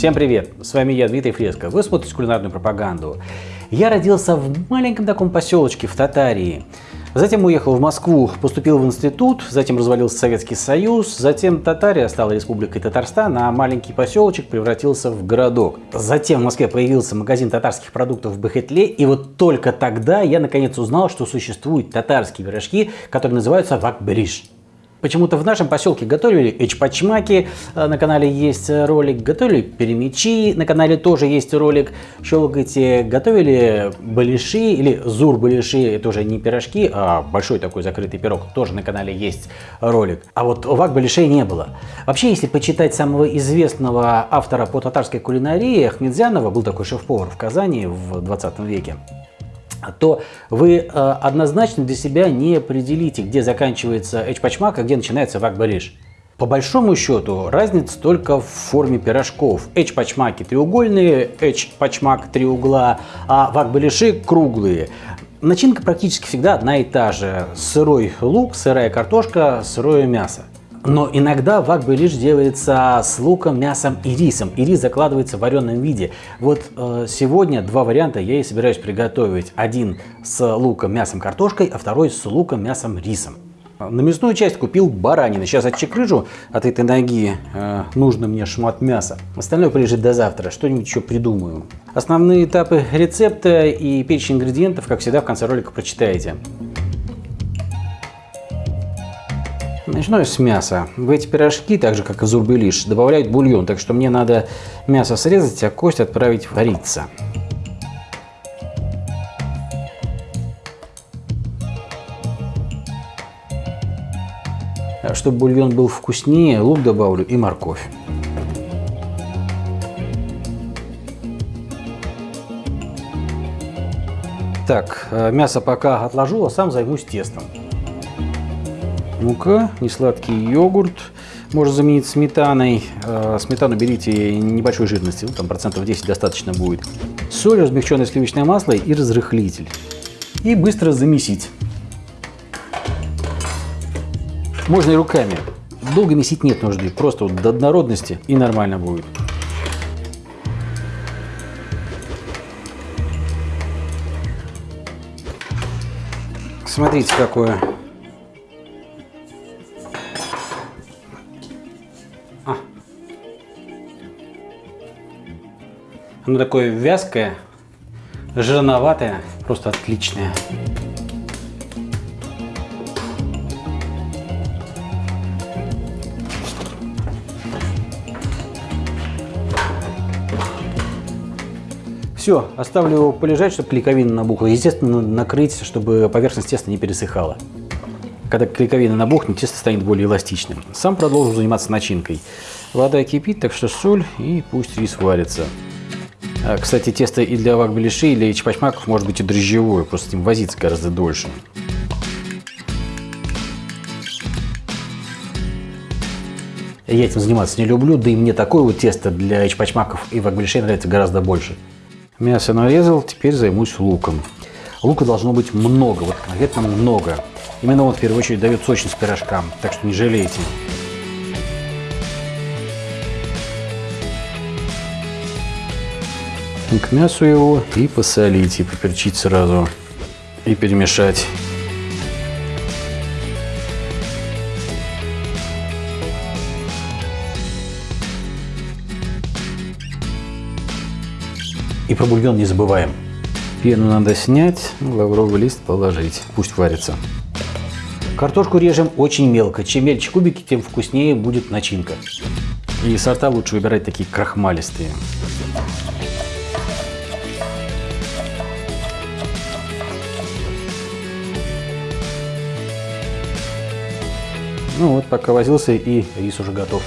Всем привет! С вами я, Дмитрий Фреско. Вы смотрите кулинарную пропаганду. Я родился в маленьком таком поселочке в Татарии. Затем уехал в Москву, поступил в институт, затем развалился Советский Союз, затем Татария стала республикой Татарстан, а маленький поселочек превратился в городок. Затем в Москве появился магазин татарских продуктов в Бахетле, и вот только тогда я наконец узнал, что существуют татарские пирожки, которые называются вакбериш. Почему-то в нашем поселке готовили эчпачмаки, э, на канале есть ролик, готовили перемечи, на канале тоже есть ролик, щелкайте, готовили балиши или зур-балиши, это уже не пирожки, а большой такой закрытый пирог, тоже на канале есть ролик. А вот вак балишей не было. Вообще, если почитать самого известного автора по татарской кулинарии, Ахмедзянова, был такой шеф-повар в Казани в 20 веке, то вы э, однозначно для себя не определите, где заканчивается эчпачмак, а где начинается вакбариш. По большому счету разница только в форме пирожков. Эчпачмаки треугольные, эчпачмак три угла, а вакбалиши круглые. Начинка практически всегда одна и та же. Сырой лук, сырая картошка, сырое мясо. Но иногда вакбы лишь делается с луком, мясом и рисом. И рис закладывается в вареном виде. Вот э, сегодня два варианта я и собираюсь приготовить. Один с луком, мясом, картошкой, а второй с луком, мясом, рисом. На мясную часть купил баранины. Сейчас отчекрыжу от этой ноги. Э, нужно мне шмат мяса. Остальное прилежит до завтра. Что-нибудь еще придумаю. Основные этапы рецепта и перечень ингредиентов, как всегда, в конце ролика прочитаете. Начну с мяса. В эти пирожки, так же как и зурбелиш, добавляют бульон, так что мне надо мясо срезать, а кость отправить вариться. Чтобы бульон был вкуснее, лук добавлю и морковь. Так, э, мясо пока отложу, а сам займусь тестом мука, несладкий йогурт, можно заменить сметаной. Э, сметану берите небольшой жирности, ну, там процентов 10 достаточно будет. Соль, размягченное сливочное масло и разрыхлитель. И быстро замесить. Можно и руками. Долго месить нет нужды, просто вот до однородности и нормально будет. Смотрите, какое Оно такое вязкое, жирноватое, просто отличное. Все, оставлю его полежать, чтобы клейковина набухла. Естественно, накрыть, чтобы поверхность теста не пересыхала. Когда клейковина набухнет, тесто станет более эластичным. Сам продолжу заниматься начинкой. Вода кипит, так что соль и пусть рис варится. А, кстати, тесто и для вакбелиши, и для чпачмаков может быть и дрожжевое, просто с ним возиться гораздо дольше. Я этим заниматься не люблю, да и мне такое вот тесто для чпачмаков и вакбелишей нравится гораздо больше. Мясо нарезал, теперь займусь луком. Лука должно быть много, вот конкретно много. Именно он в первую очередь дает сочность пирожкам, так что не жалейте. К мясу его и посолить, и поперчить сразу, и перемешать. И про бульон не забываем. Пену надо снять, лавровый лист положить, пусть варится. Картошку режем очень мелко. Чем мельче кубики, тем вкуснее будет начинка. И сорта лучше выбирать такие крахмалистые. Ну вот, пока возился, и рис уже готов.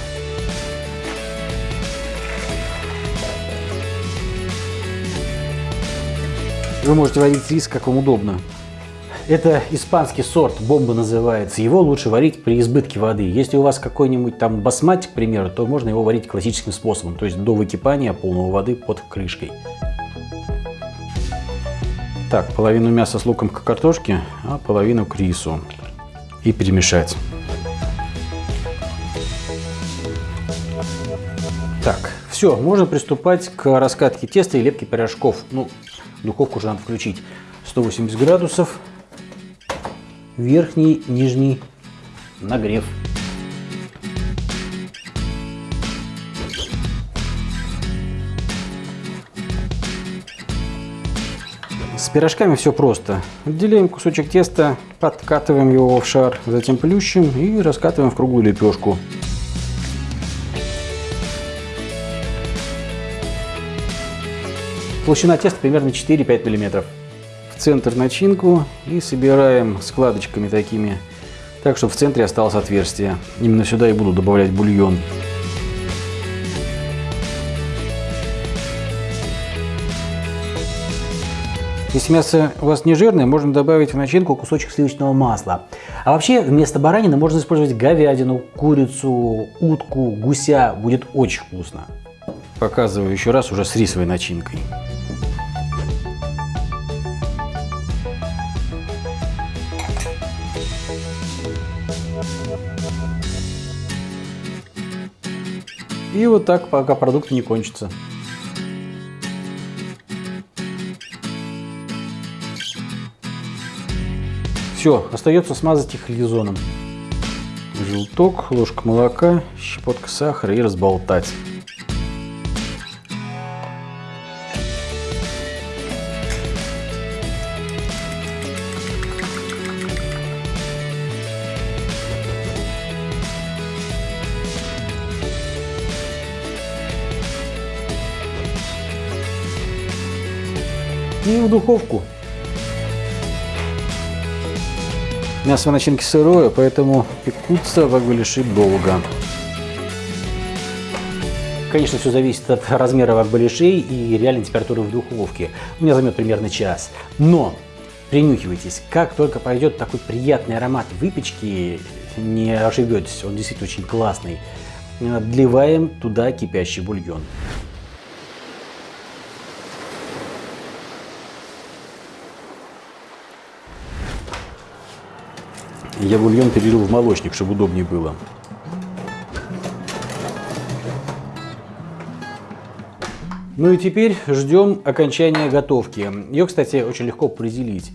Вы можете варить рис, как вам удобно. Это испанский сорт, бомба называется. Его лучше варить при избытке воды. Если у вас какой-нибудь там басматик, к примеру, то можно его варить классическим способом, то есть до выкипания полного воды под крышкой. Так, половину мяса с луком к картошке, а половину к рису. И перемешать. Все, можно приступать к раскатке теста и лепке пирожков. Ну, духовку уже надо включить. 180 градусов. Верхний, нижний нагрев. С пирожками все просто. Отделяем кусочек теста, подкатываем его в шар, затем плющим и раскатываем в круглую лепешку. Толщина теста примерно 4-5 мм. В центр начинку и собираем складочками такими, так чтобы в центре осталось отверстие. Именно сюда и буду добавлять бульон. Если мясо у вас не жирное, можно добавить в начинку кусочек сливочного масла. А вообще вместо баранины можно использовать говядину, курицу, утку, гуся. Будет очень вкусно. Показываю еще раз уже с рисовой начинкой. И вот так, пока продукты не кончатся. Все, остается смазать их лизоном. Желток, ложка молока, щепотка сахара и разболтать. И в духовку Мясо в начинке сырое, поэтому пекутся вагбелиши долго. Конечно, все зависит от размера вагбалишей и реальной температуры в духовке. У меня займет примерно час. Но принюхивайтесь, как только пойдет такой приятный аромат выпечки, не ошибетесь, он действительно очень классный. Вливаем туда кипящий бульон. Я бульон перелил в молочник, чтобы удобнее было. Ну и теперь ждем окончания готовки. Ее, кстати, очень легко определить.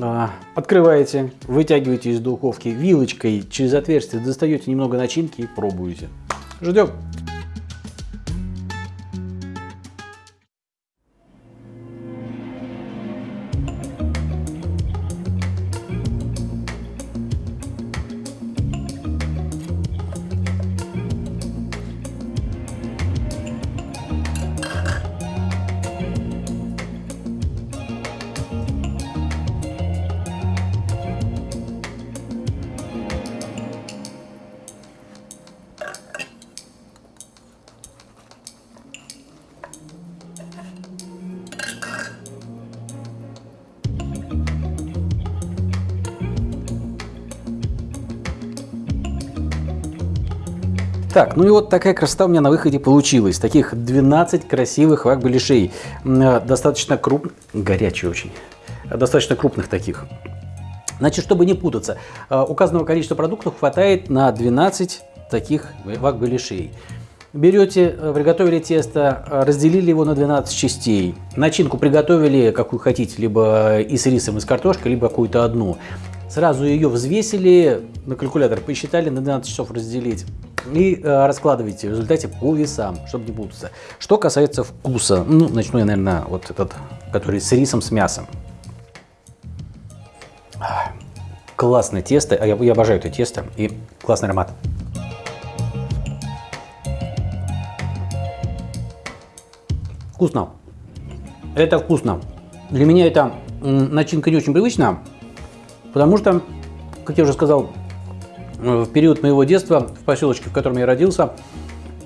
А, открываете, вытягиваете из духовки вилочкой через отверстие, достаете немного начинки и пробуете. Ждем. Так, ну и вот такая красота у меня на выходе получилась. Таких 12 красивых вак-беляшей. Э, достаточно крупных, горячие очень, достаточно крупных таких. Значит, чтобы не путаться, э, указанного количества продуктов хватает на 12 таких вак-беляшей. Берете, э, приготовили тесто, разделили его на 12 частей. Начинку приготовили, какую хотите, либо и с рисом, и с картошкой, либо какую-то одну. Сразу ее взвесили, на калькулятор посчитали, на 12 часов разделить и э, раскладывайте в результате по весам, чтобы не путаться. Что касается вкуса, ну, начну я, наверное, вот этот, который с рисом, с мясом. Классное тесто, я, я обожаю это тесто и классный аромат. Вкусно. Это вкусно. Для меня эта начинка не очень привычна, потому что, как я уже сказал, в период моего детства в поселочке, в котором я родился,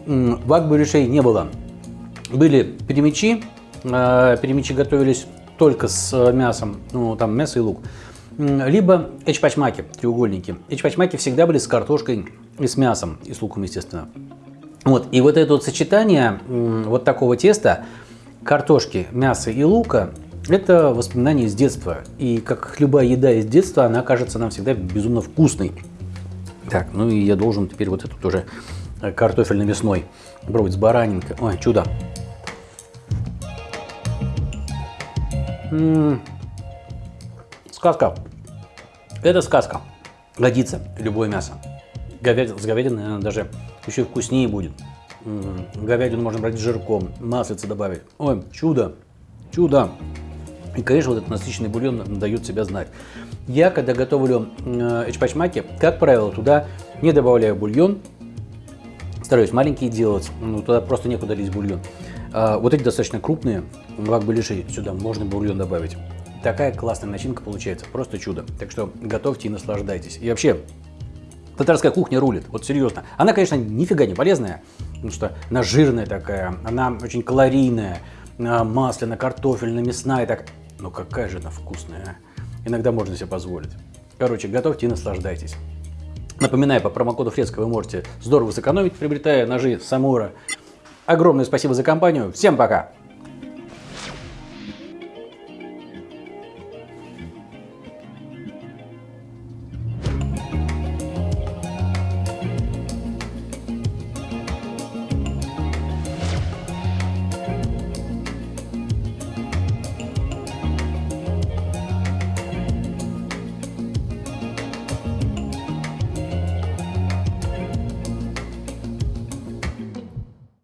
вак-барышей не было. Были перемечи, а, перемечи готовились только с мясом, ну там мясо и лук, либо эчпачмаки, треугольники. Эчпачмаки всегда были с картошкой и с мясом, и с луком, естественно. Вот, и вот это вот сочетание вот такого теста, картошки, мяса и лука, это воспоминание из детства. И как любая еда из детства, она кажется нам всегда безумно вкусной. Так, ну и я должен теперь вот эту тоже картофельно-мясной. Пробовать с баранинкой. Ой, чудо. М -м -м. Сказка. Это сказка. Годится любое мясо. Говядина, с говядиной, наверное, даже еще вкуснее будет. М -м. Говядину можно брать с жирком, маслица добавить. Ой, чудо, чудо. И, конечно, вот этот насыщенный бульон дает себя знать. Я, когда готовлю э, эчпачмаки, как правило, туда не добавляю бульон. Стараюсь маленькие делать, ну, туда просто некуда лить бульон. А вот эти достаточно крупные, вак беляши, сюда можно бульон добавить. Такая классная начинка получается, просто чудо. Так что готовьте и наслаждайтесь. И вообще, татарская кухня рулит, вот серьезно. Она, конечно, нифига не полезная, потому что она жирная такая, она очень калорийная, масляная, картофельная, мясная, так но какая же она вкусная. А? Иногда можно себе позволить. Короче, готовьте и наслаждайтесь. Напоминаю, по промокоду Фреско вы можете здорово сэкономить, приобретая ножи Самура. Огромное спасибо за компанию. Всем пока!